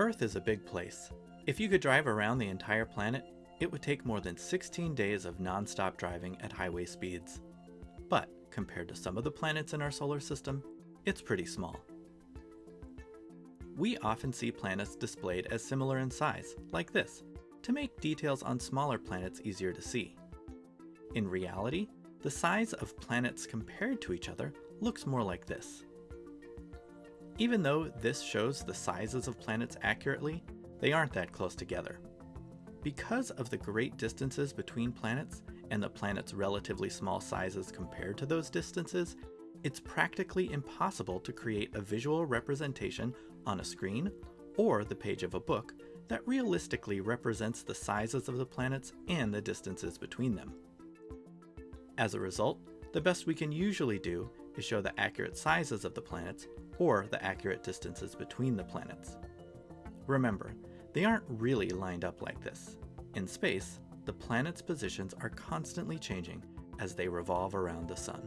Earth is a big place. If you could drive around the entire planet, it would take more than 16 days of non-stop driving at highway speeds. But compared to some of the planets in our solar system, it's pretty small. We often see planets displayed as similar in size, like this, to make details on smaller planets easier to see. In reality, the size of planets compared to each other looks more like this. Even though this shows the sizes of planets accurately, they aren't that close together. Because of the great distances between planets and the planet's relatively small sizes compared to those distances, it's practically impossible to create a visual representation on a screen or the page of a book that realistically represents the sizes of the planets and the distances between them. As a result, the best we can usually do is show the accurate sizes of the planets or the accurate distances between the planets. Remember, they aren't really lined up like this. In space, the planets' positions are constantly changing as they revolve around the sun.